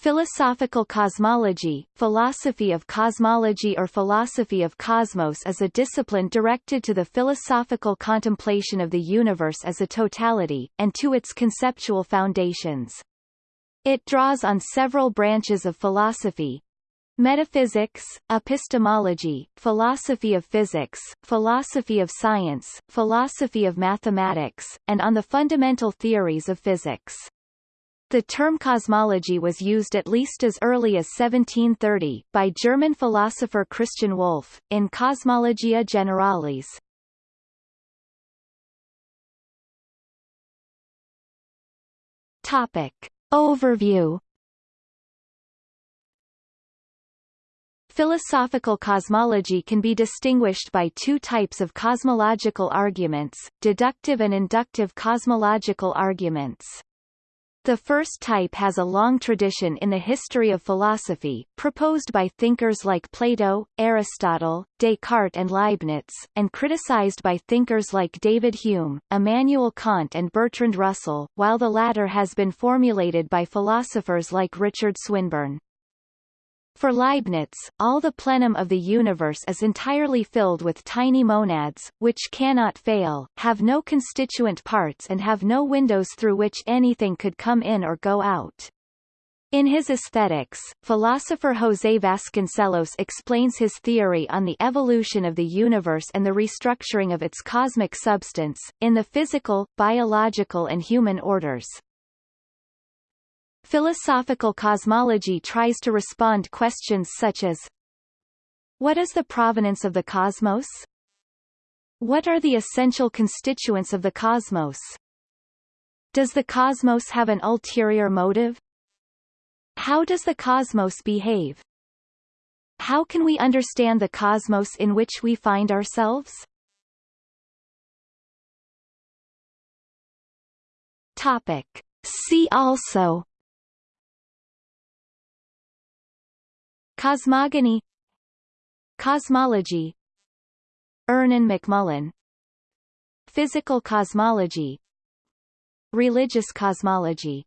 Philosophical cosmology, philosophy of cosmology or philosophy of cosmos is a discipline directed to the philosophical contemplation of the universe as a totality, and to its conceptual foundations. It draws on several branches of philosophy, Metaphysics, epistemology, philosophy of physics, philosophy of science, philosophy of mathematics, and on the fundamental theories of physics. The term cosmology was used at least as early as 1730, by German philosopher Christian Wolff, in Cosmologia Generalis. Topic. Overview Philosophical cosmology can be distinguished by two types of cosmological arguments, deductive and inductive cosmological arguments. The first type has a long tradition in the history of philosophy, proposed by thinkers like Plato, Aristotle, Descartes and Leibniz, and criticized by thinkers like David Hume, Immanuel Kant and Bertrand Russell, while the latter has been formulated by philosophers like Richard Swinburne. For Leibniz, all the plenum of the universe is entirely filled with tiny monads, which cannot fail, have no constituent parts and have no windows through which anything could come in or go out. In his Aesthetics, philosopher José Vasconcelos explains his theory on the evolution of the universe and the restructuring of its cosmic substance, in the physical, biological and human orders. Philosophical cosmology tries to respond questions such as What is the provenance of the cosmos? What are the essential constituents of the cosmos? Does the cosmos have an ulterior motive? How does the cosmos behave? How can we understand the cosmos in which we find ourselves? Topic. See also Cosmogony. Cosmology. Ernan McMullin. Physical cosmology. Religious cosmology